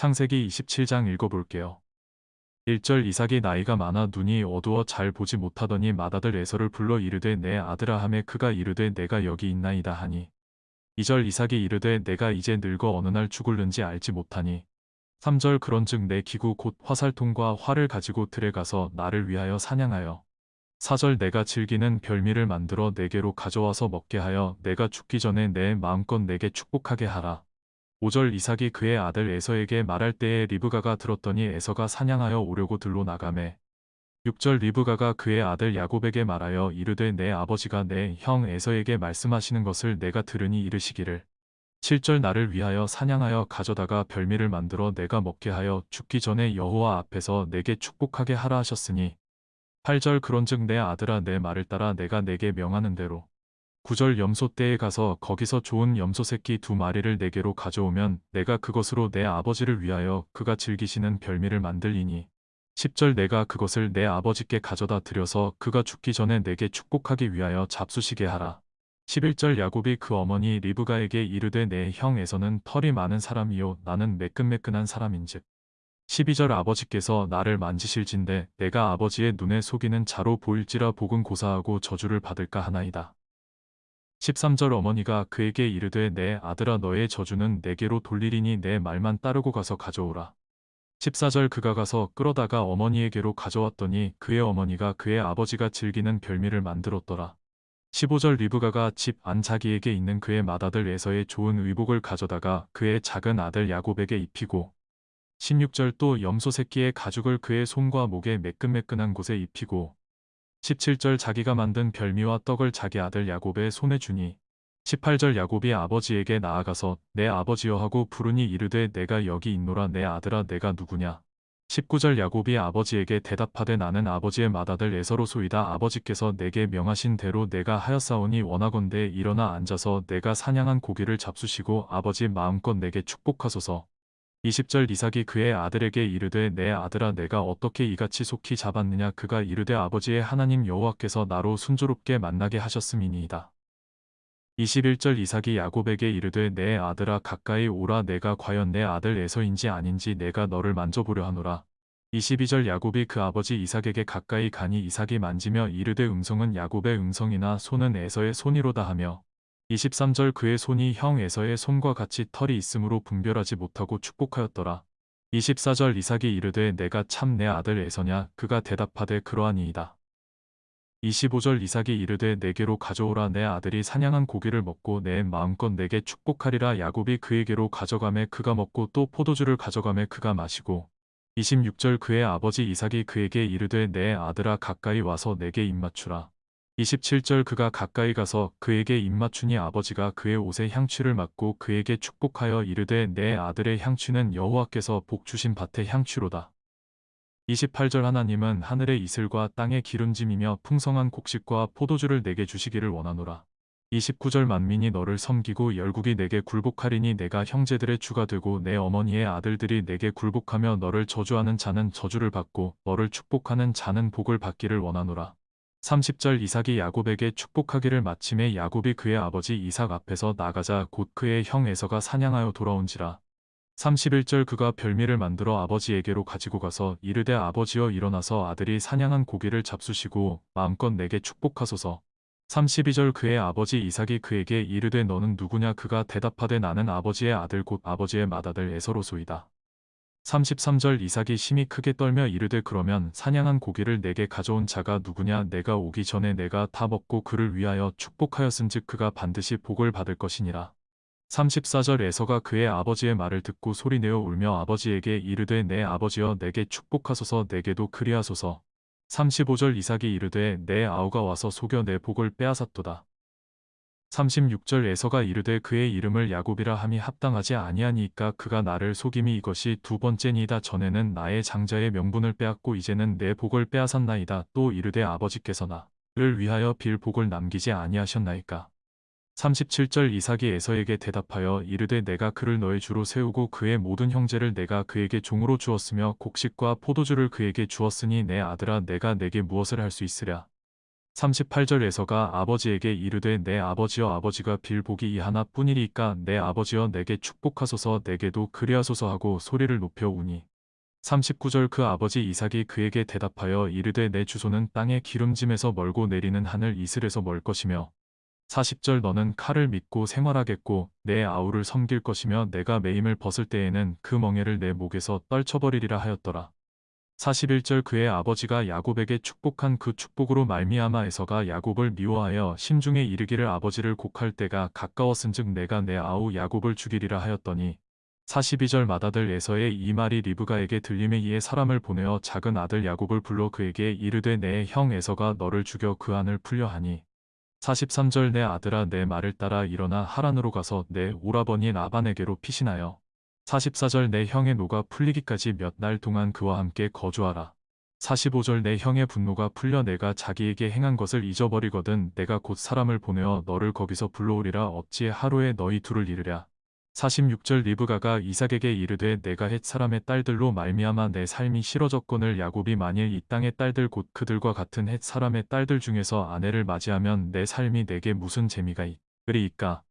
창세기 27장 읽어볼게요. 1절 이삭이 나이가 많아 눈이 어두워 잘 보지 못하더니 맏아들 에서를 불러 이르되 내 아들아 하매 그가 이르되 내가 여기 있나이다 하니 2절 이삭이 이르되 내가 이제 늙어 어느 날 죽을는지 알지 못하니 3절 그런즉 내 기구 곧 화살통과 활을 가지고 들에 가서 나를 위하여 사냥하여 4절 내가 즐기는 별미를 만들어 내게로 가져와서 먹게 하여 내가 죽기 전에 내 마음껏 내게 축복하게 하라. 5절 이삭이 그의 아들 에서에게 말할 때에 리브가가 들었더니 에서가 사냥하여 오려고 들로 나가매 6절 리브가가 그의 아들 야곱에게 말하여 이르되 내 아버지가 내 형 에서에게 말씀하시는 것을 내가 들으니 이르시기를. 7절 나를 위하여 사냥하여 가져다가 별미를 만들어 내가 먹게 하여 죽기 전에 여호와 앞에서 내게 축복하게 하라 하셨으니 8절 그런즉 내 아들아 내 말을 따라 내가 내게 명하는 대로 9절 염소 떼에 가서 거기서 좋은 염소 새끼 두 마리를 내게로 가져오면 내가 그것으로 내 아버지를 위하여 그가 즐기시는 별미를 만들리니 10절 내가 그것을 내 아버지께 가져다 드려서 그가 죽기 전에 내게 축복하기 위하여 잡수시게 하라. 11절 야곱이 그 어머니 리브가에게 이르되 내 형에서는 털이 많은 사람이요 나는 매끈매끈한 사람인즉 12절 아버지께서 나를 만지실진데 내가 아버지의 눈에 속이는 자로 보일지라 복은 고사하고 저주를 받을까 하나이다. 13절 어머니가 그에게 이르되 내 아들아 너의 저주는 내게로 돌리리니 내 말만 따르고 가서 가져오라. 14절 그가 가서 끌어다가 어머니에게로 가져왔더니 그의 어머니가 그의 아버지가 즐기는 별미를 만들었더라. 15절 리브가가 집 안 자기에게 있는 그의 맏아들 에서의 좋은 의복을 가져다가 그의 작은 아들 야곱에게 입히고 16절 또 염소 새끼의 가죽을 그의 손과 목에 매끈매끈한 곳에 입히고 17절 자기가 만든 별미와 떡을 자기 아들 야곱의 손에 주니 18절 야곱이 아버지에게 나아가서 내 아버지여 하고 부르니 이르되 내가 여기 있노라 내 아들아 내가 누구냐? 19절 야곱이 아버지에게 대답하되 나는 아버지의 맏아들 에서로소이다. 아버지께서 내게 명하신 대로 내가 하였사오니 원하건대 일어나 앉아서 내가 사냥한 고기를 잡수시고 아버지 마음껏 내게 축복하소서 20절 이삭이 그의 아들에게 이르되 내 아들아 내가 어떻게 이같이 속히 잡았느냐 그가 이르되 아버지의 하나님 여호와께서 나로 순조롭게 만나게 하셨음이니이다. 21절 이삭이 야곱에게 이르되 내 아들아 가까이 오라 내가 과연 내 아들 에서인지 아닌지 내가 너를 만져보려 하노라. 22절 야곱이 그 아버지 이삭에게 가까이 가니 이삭이 만지며 이르되 음성은 야곱의 음성이나 손은 에서의 손이로다 하며 23절 그의 손이 형 에서의 손과 같이 털이 있으므로 분별하지 못하고 축복하였더라. 24절 이삭이 이르되 내가 참 내 아들 에서냐 그가 대답하되 그러하니이다. 25절 이삭이 이르되 내게로 가져오라 내 아들이 사냥한 고기를 먹고 내 마음껏 내게 축복하리라 야곱이 그에게로 가져가매 그가 먹고 또 포도주를 가져가매 그가 마시고 26절 그의 아버지 이삭이 그에게 이르되 내 아들아 가까이 와서 내게 입맞추라. 27절 그가 가까이 가서 그에게 입맞추니 아버지가 그의 옷에 향취를 맡고 그에게 축복하여 이르되 내 아들의 향취는 여호와께서 복 주신 밭의 향취로다. 28절 하나님은 하늘의 이슬과 땅의 기름짐이며 풍성한 곡식과 포도주를 내게 주시기를 원하노라. 29절 만민이 너를 섬기고 열국이 내게 굴복하리니 내가 형제들의 주가 되고 내 어머니의 아들들이 내게 굴복하며 너를 저주하는 자는 저주를 받고 너를 축복하는 자는 복을 받기를 원하노라. 30절 이삭이 야곱에게 축복하기를 마침에 야곱이 그의 아버지 이삭 앞에서 나가자 곧 그의 형 에서가 사냥하여 돌아온지라. 31절 그가 별미를 만들어 아버지에게로 가지고 가서 이르되 아버지여 일어나서 아들이 사냥한 고기를 잡수시고 마음껏 내게 축복하소서. 32절 그의 아버지 이삭이 그에게 이르되 너는 누구냐 그가 대답하되 나는 아버지의 아들 곧 아버지의 맏아들 에서로소이다. 33절 이삭이 심히 크게 떨며 이르되 그러면 사냥한 고기를 내게 가져온 자가 누구냐 내가 오기 전에 내가 다 먹고 그를 위하여 축복하였은즉 그가 반드시 복을 받을 것이니라. 34절 에서가 그의 아버지의 말을 듣고 소리내어 울며 아버지에게 이르되 내 아버지여 내게 축복하소서 내게도 그리하소서. 35절 이삭이 이르되 내 아우가 와서 속여 내 복을 빼앗았도다. 36절 에서가 이르되 그의 이름을 야곱이라 함이 합당하지 아니하니까 그가 나를 속임이 이것이 두 번째니이다. 전에는 나의 장자의 명분을 빼앗고 이제는 내 복을 빼앗았나이다. 또 이르되 아버지께서 나를 위하여 빌 복을 남기지 아니하셨나이까? 37절 이삭이 에서에게 대답하여 이르되 내가 그를 너의 주로 세우고 그의 모든 형제를 내가 그에게 종으로 주었으며 곡식과 포도주를 그에게 주었으니 내 아들아 내가 내게 무엇을 할 수 있으랴 38절에서가 아버지에게 이르되 내 아버지여 아버지가 빌 복이 이 하나뿐이리까 내 아버지여 내게 축복하소서 내게도 그리하소서 하고 소리를 높여 우니 39절 그 아버지 이삭이 그에게 대답하여 이르되 내 주소는 땅의 기름짐에서 멀고 내리는 하늘 이슬에서 멀 것이며 40절 너는 칼을 믿고 생활하겠고 내 아우를 섬길 것이며 내가 매임을 벗을 때에는 그 멍에를 내 목에서 떨쳐버리리라 하였더라. 41절 그의 아버지가 야곱에게 축복한 그 축복으로 말미암아 에서가 야곱을 미워하여 심중에 이르기를 아버지를 곡할 때가 가까웠은즉 내가 내 아우 야곱을 죽이리라 하였더니 42절 맏아들 에서의 이 말이 리브가에게 들림에 이에 사람을 보내어 작은 아들 야곱을 불러 그에게 이르되 내 형 에서가 너를 죽여 그 안을 풀려 하니 43절 내 아들아 내 말을 따라 일어나 하란으로 가서 내 오라버니 라반에게로 피신하여 44절 네 형의 노가 풀리기까지 몇 날 동안 그와 함께 거주하라. 45절 네 형의 분노가 풀려 네가 자기에게 행한 것을 잊어버리거든 내가 곧 사람을 보내어 너를 거기서 불러오리라 어찌 하루에 너희 둘을 잃으랴. 46절 리브가가 이삭에게 이르되 내가 헷 사람의 딸들로 말미암아 내 삶이 싫어졌거늘 야곱이 만일 이 땅의 딸들 곧 그들과 같은 헷 사람의 딸들 중에서 아내를 맞이하면 내 삶이 내게 무슨 재미가 있으리이까